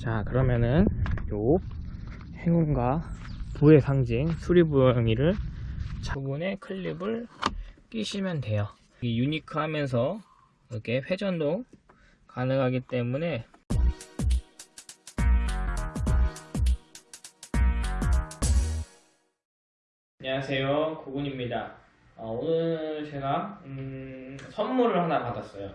자 그러면은 요 행운과 부의 상징 수리부엉이를 부분에 클립을 끼시면 돼요. 이 유니크하면서 이렇게 회전도 가능하기 때문에 안녕하세요. 고군입니다. 어, 오늘 제가 음, 선물을 하나 받았어요.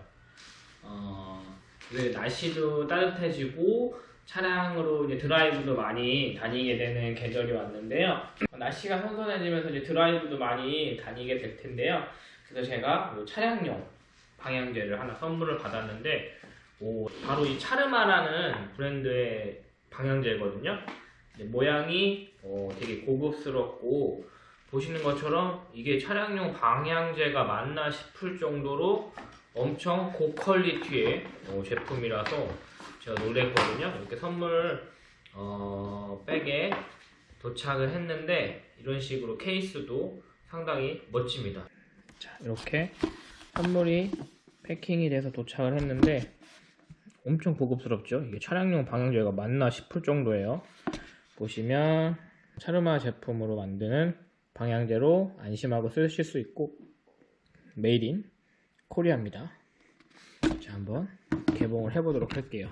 어, 그 날씨도 따뜻해지고 차량으로 이제 드라이브도 많이 다니게 되는 계절이 왔는데요. 날씨가 선선해지면서 이제 드라이브도 많이 다니게 될 텐데요. 그래서 제가 요 차량용 방향제를 하나 선물을 받았는데 오, 바로 이 차르마라는 브랜드의 방향제거든요. 모양이 어, 되게 고급스럽고 보시는 것처럼 이게 차량용 방향제가 맞나 싶을 정도로 엄청 고퀄리티의 어, 제품이라서 제가 놀랬거든요. 이렇게 선물 어, 백에 도착을 했는데 이런 식으로 케이스도 상당히 멋집니다. 자 이렇게 선물이 패킹이 돼서 도착을 했는데 엄청 고급스럽죠. 이게 차량용 방향제가 맞나 싶을 정도예요. 보시면 차르마 제품으로 만드는 방향제로 안심하고 쓰실 수 있고 Made in Korea입니다. 자 한번 개봉을 해보도록 할게요.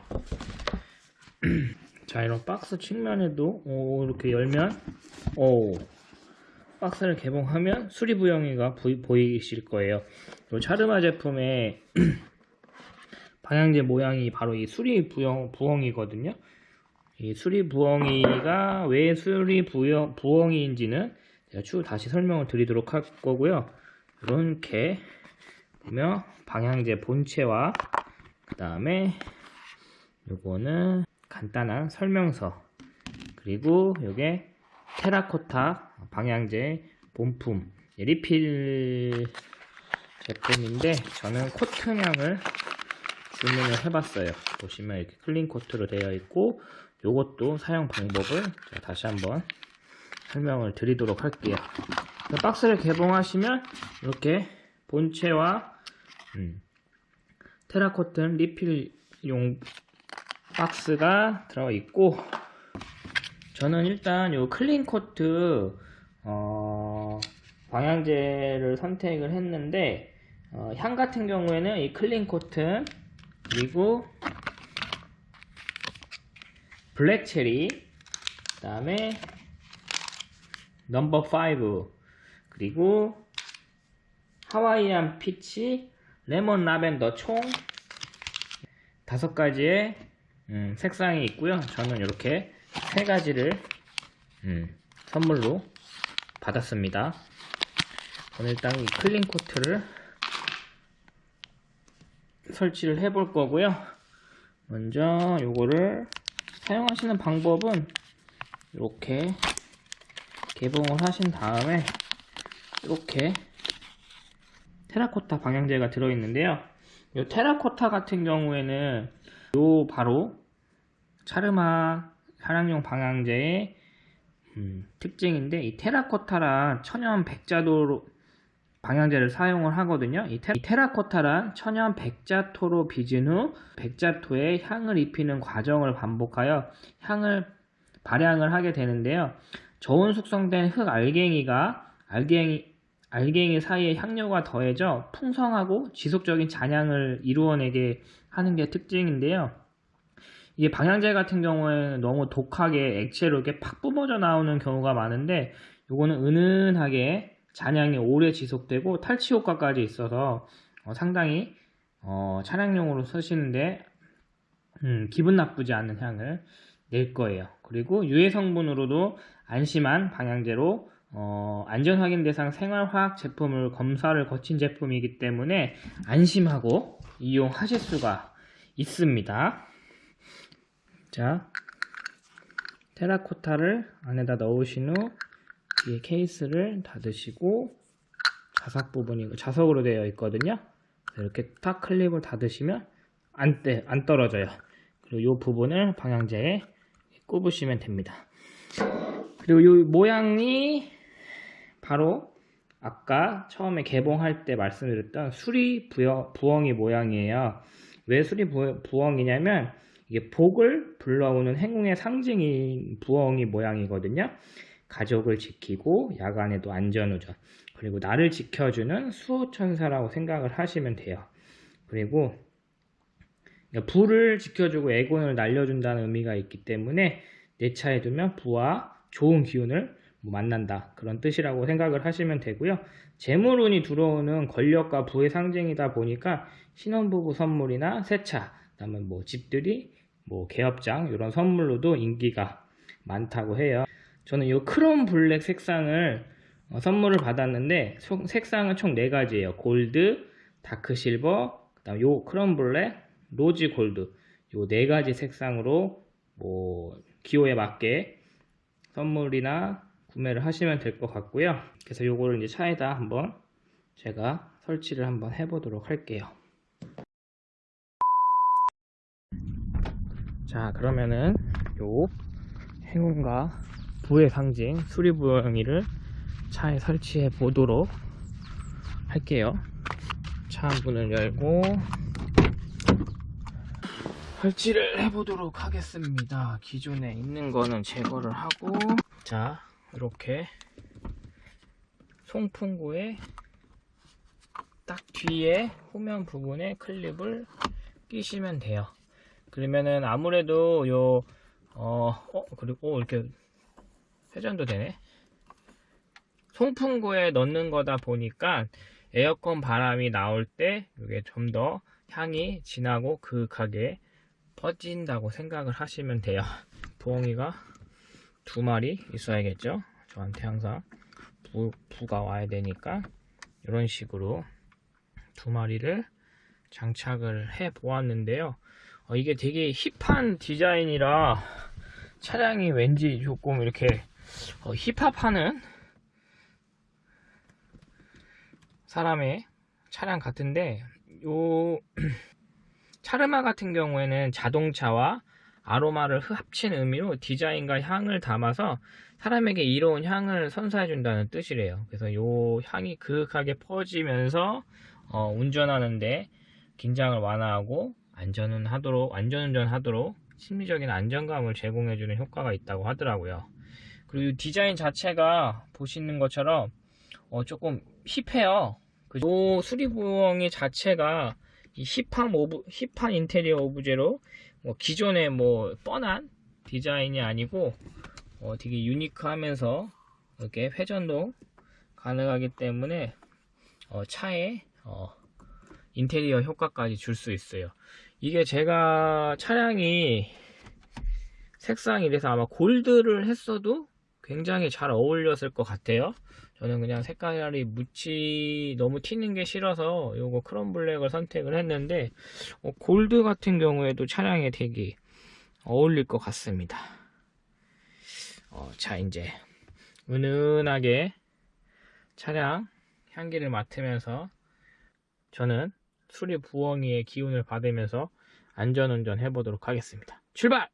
자 이런 박스 측면에도 오, 이렇게 열면 오 박스를 개봉하면 수리부엉이가 보이실 거예요. 이 차르마 제품의 방향제 모양이 바로 이 수리부엉, 부엉이거든요. 이 수리부엉이가 왜 수리부엉이인지는 제가 추후 다시 설명을 드리도록 할 거고요. 이렇게 보면 방향제 본체와 그 다음에 요거는 간단한 설명서. 그리고 요게 테라코타 방향제 본품 리필 제품인데 저는 코튼향을 주문을 해봤어요. 보시면 이렇게 clean cotton으로 되어 있고 요것도 사용 방법을 다시 한번 설명을 드리도록 할게요. 박스를 개봉하시면 이렇게 본체와 음, 테라코타 리필용 박스가 들어있고 저는 일단 요 clean cotton 어, 방향제를 선택을 했는데 어, 향 같은 경우에는 이 clean cotton 그리고 black cherry 그 다음에 number 5 그리고 Hawaiian peach lemon lavender 총 다섯 가지의 음, 색상이 있고요. 저는 이렇게 세 가지를 음, 선물로 받았습니다. 오늘 일단 이 clean cotton을 설치를 해 볼 거고요. 먼저 요거를 사용하시는 방법은 이렇게 개봉을 하신 다음에 이렇게 테라코타 방향제가 들어있는데요. 이 테라코타 같은 경우에는 요 바로 차르마 차량용 방향제의 음, 특징인데 이 테라코타란 천연 백자도 방향제를 사용을 하거든요. 이, 테, 라 코타란 천연 백자토로 빚은 후 백자토에 향을 입히는 과정을 반복하여 향을 발향을 하게 되는데요. 저온 숙성된 흙 알갱이가 알갱이 알갱이 사이에 향료가 더해져 풍성하고 지속적인 잔향을 이루어내게 하는 게 특징인데요. 이게 방향제 같은 경우에는 너무 독하게 액체로 이렇게 팍 뿜어져 나오는 경우가 많은데 이거는 은은하게 잔향이 오래 지속되고 탈취 효과까지 있어서 어, 상당히 어, 차량용으로 쓰시는데 음, 기분 나쁘지 않은 향을 낼 거예요. 그리고 유해 성분으로도 안심한 방향제로 어, 안전확인 대상 생활화학 제품을 검사를 거친 제품이기 때문에 안심하고 이용하실 수가 있습니다. 자, 테라코타를 안에다 넣으신 후 뒤에 케이스를 닫으시고 자석 부분이 자석으로 되어 있거든요. 이렇게 탁 클립을 닫으시면 안, 떼, 안 떨어져요. 그리고 이 부분을 방향제에 꼽으시면 됩니다. 그리고 이 모양이 바로 아까 처음에 개봉할 때 말씀드렸던 수리 부엉이 모양이에요. 왜 수리 부엉이냐면 이게 복을 불러오는 행운의 상징인 부엉이 모양이거든요. 가족을 지키고 야간에도 안전운전 그리고 나를 지켜주는 수호천사라고 생각을 하시면 돼요. 그리고 불을 지켜주고 애곤을 날려준다는 의미가 있기 때문에 내 차에 두면 부와 좋은 기운을 뭐 만난다 그런 뜻이라고 생각을 하시면 되고요. 재물운이 들어오는 권력과 부의 상징이다 보니까 신혼부부 선물이나 새차, 그다음에 뭐 집들이, 뭐 개업장 이런 선물로도 인기가 많다고 해요. 저는 이 chrome black 색상을 어, 선물을 받았는데 총- 색상은 총 네 가지예요. gold, dark silver, 그 다음 요 chrome black, rosy gold 요 네 가지 색상으로 뭐 기호에 맞게 선물이나 구매를 하시면 될 것 같고요. 그래서 요거를 이제 차에다 한번 제가 설치를 한번 해보도록 할게요. 자 그러면은 요 행운과 부의 상징 수리부엉이를 차에 설치해 보도록 할게요. 차 문을 열고 설치를 해보도록 하겠습니다. 기존에 있는 거는 제거를 하고 자 이렇게 송풍구에 딱 뒤에 후면 부분에 클립을 끼시면 돼요. 그러면은 아무래도 요 어, 어 그리고 이렇게 회전도 되네. 송풍구에 넣는 거다 보니까 에어컨 바람이 나올 때 이게 좀 더 향이 진하고 그윽하게 퍼진다고 생각을 하시면 돼요. 부엉이가 두 마리 있어야겠죠. 저한테 항상 부, 부가 와야 되니까 이런 식으로 두 마리를 장착을 해 보았는데요. 어, 이게 되게 힙한 디자인이라 차량이 왠지 조금 이렇게 어, 힙합하는 사람의 차량 같은데 요 차르마 같은 경우에는 자동차와 아로마를 합친 의미로 디자인과 향을 담아서 사람에게 이로운 향을 선사해 준다는 뜻이래요. 그래서 요 향이 그윽하게 퍼지면서 어, 운전하는데 긴장을 완화하고 안전은 하도록 안전운전 하도록 심리적인 안정감을 제공해 주는 효과가 있다고 하더라고요. 그리고 이 디자인 자체가 보시는 것처럼 어, 조금 hip해요. 그 수리부엉이 자체가 이 hip한 오브 hip한 인테리어 오브제로 뭐 기존의 뭐 뻔한 디자인이 아니고 어, 되게 unique하면서 이렇게 회전도 가능하기 때문에 어, 차에 어, 인테리어 효과까지 줄 수 있어요. 이게 제가 차량이 색상이 이래서 아마 골드를 했어도 굉장히 잘 어울렸을 것 같아요. 저는 그냥 색깔이 묻히 너무 튀는 게 싫어서 요거 크롬 블랙을 선택을 했는데 어, 골드 같은 경우에도 차량에 되게 어울릴 것 같습니다. 어, 자 이제 은은하게 차량 향기를 맡으면서 저는 수리 부엉이의 기운을 받으면서 안전운전 해보도록 하겠습니다. 출발!